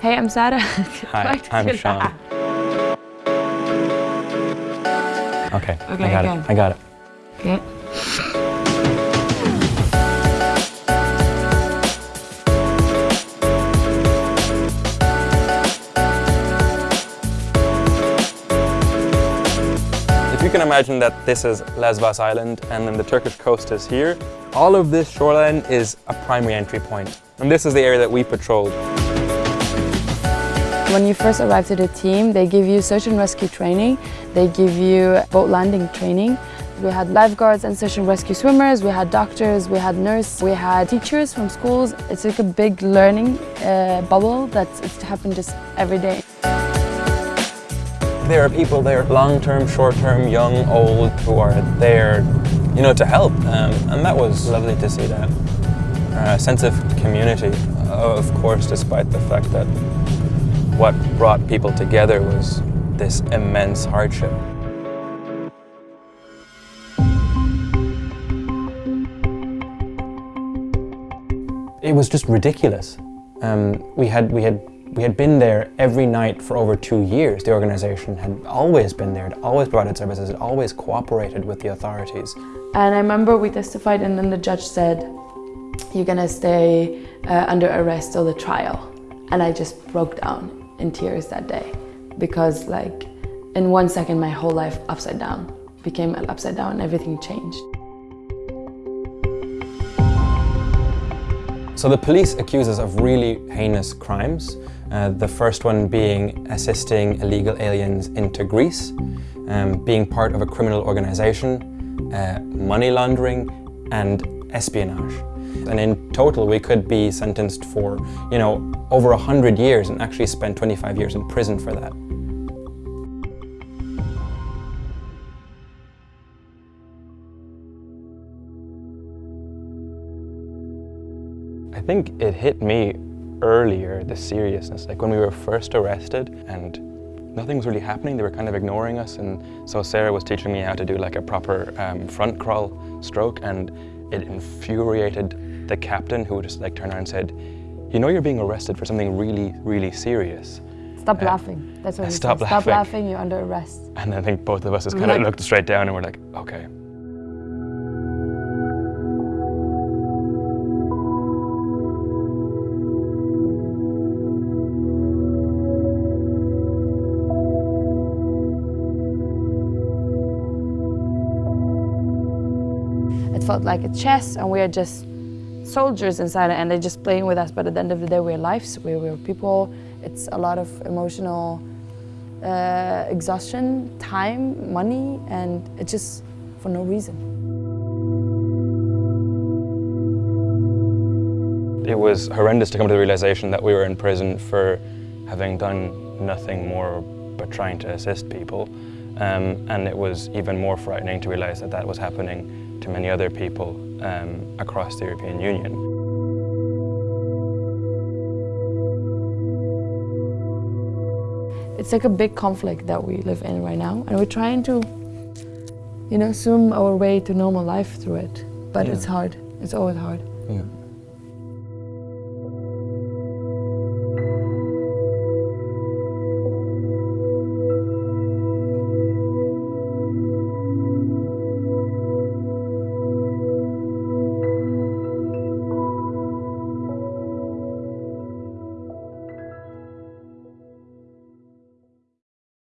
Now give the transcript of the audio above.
Hey, I'm Sarah. Hi, I'm Sean. Okay, Okay, I got again. it. I got it. Okay. If you can imagine that this is Lesbos Island and then the Turkish coast is here, all of this shoreline is a primary entry point. And this is the area that we patrolled. When you first arrive to the team, they give you search and rescue training. They give you boat landing training. We had lifeguards and search and rescue swimmers, we had doctors, we had nurses, we had teachers from schools. It's like a big learning uh, bubble that's it's happened just every day. There are people there, long-term, short-term, young, old, who are there, you know, to help. Um, and that was lovely to see that uh, sense of community. Of course, despite the fact that what brought people together was this immense hardship. It was just ridiculous. Um, we had we had we had been there every night for over two years. The organisation had always been there, had always provided services, had always cooperated with the authorities. And I remember we testified and then the judge said, you're gonna stay uh, under arrest till the trial. And I just broke down in tears that day because like in one second my whole life upside down became upside down everything changed. So the police accuse us of really heinous crimes. Uh, the first one being assisting illegal aliens into Greece, um, being part of a criminal organisation, uh, money laundering and espionage. And in total we could be sentenced for, you know, over 100 years and actually spend 25 years in prison for that. I think it hit me earlier, the seriousness, like when we were first arrested and nothing was really happening, they were kind of ignoring us. And so Sarah was teaching me how to do like a proper um, front crawl stroke. And it infuriated the captain who just like turned around and said, you know you're being arrested for something really, really serious. Stop Uh, laughing. That's what he stop said. Stop laughing. laughing, you're under arrest. And I think both of us just kind of like- looked straight down and we're like, okay. It felt like a chess and we are just soldiers inside and they're just playing with us. But at the end of the day, we're lives, we're, people. It's a lot of emotional uh, exhaustion, time, money, and it's just for no reason. It was horrendous to come to the realization that we were in prison for having done nothing more but trying to assist people. Um, and it was even more frightening to realize that that was happening to many other people um, across the European Union. It's like a big conflict that we live in right now, and we're trying to, you know, swim our way to normal life through it. But Yeah. it's hard. It's always hard. Yeah.